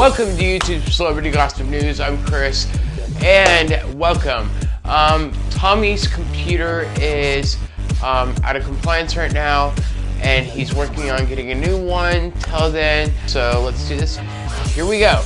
Welcome to YouTube Celebrity Gossip News. I'm Chris, and welcome. Um, Tommy's computer is um, out of compliance right now, and he's working on getting a new one till then. So let's do this. Here we go.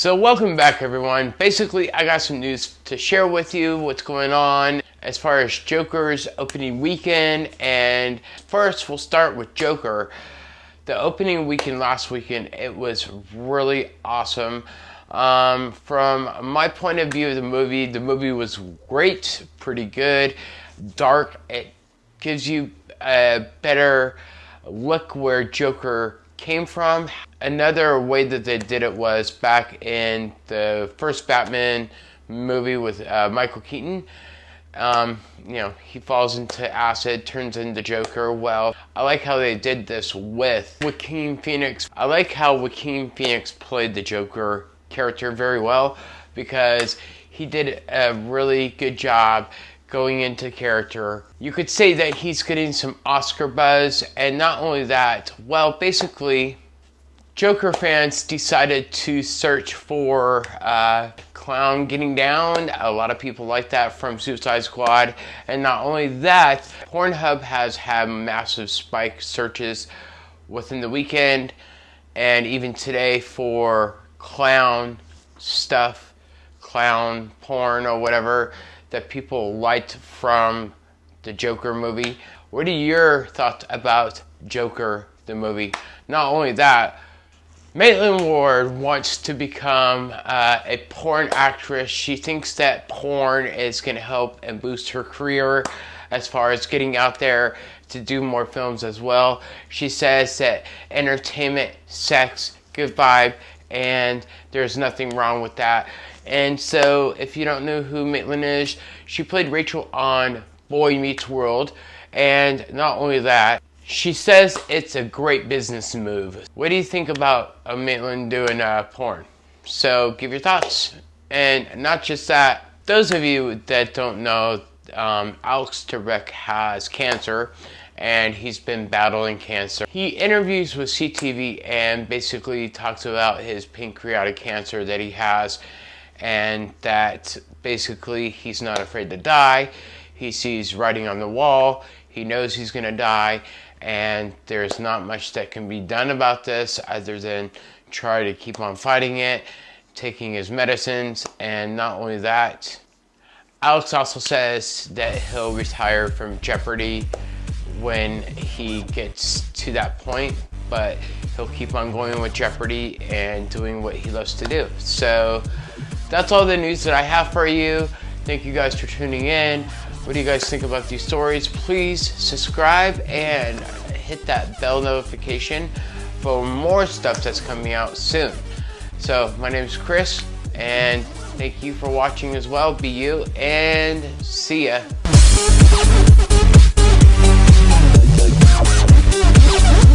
So welcome back everyone. Basically, I got some news to share with you what's going on as far as Joker's opening weekend. And first, we'll start with Joker. The opening weekend last weekend, it was really awesome. Um, from my point of view of the movie, the movie was great, pretty good, dark. It gives you a better look where Joker came from. Another way that they did it was back in the first Batman movie with uh, Michael Keaton. Um, you know, he falls into acid, turns into Joker. Well, I like how they did this with Joaquin Phoenix. I like how Joaquin Phoenix played the Joker character very well because he did a really good job going into character. You could say that he's getting some Oscar buzz, and not only that, well, basically, Joker fans decided to search for uh, Clown Getting Down. A lot of people like that from Suicide Squad. And not only that, Pornhub has had massive spike searches within the weekend and even today for clown stuff, clown porn or whatever that people liked from the Joker movie. What are your thoughts about Joker, the movie? Not only that, Maitland Ward wants to become uh, a porn actress. She thinks that porn is going to help and boost her career as far as getting out there to do more films as well. She says that entertainment, sex, good vibe, and there's nothing wrong with that. And so, if you don't know who Maitland is, she played Rachel on Boy Meets World. And not only that, she says it's a great business move. What do you think about a Maitland doing uh, porn? So give your thoughts. And not just that, those of you that don't know, um, Alex Trebek has cancer and he's been battling cancer. He interviews with CTV and basically talks about his pancreatic cancer that he has and that basically he's not afraid to die. He sees writing on the wall, he knows he's going to die, and there's not much that can be done about this other than try to keep on fighting it, taking his medicines, and not only that, Alex also says that he'll retire from Jeopardy when he gets to that point, but he'll keep on going with Jeopardy and doing what he loves to do. So that's all the news that I have for you. Thank you guys for tuning in. What do you guys think about these stories? Please subscribe and hit that bell notification for more stuff that's coming out soon. So my name is Chris and thank you for watching as well. Be you and see ya. Yeah.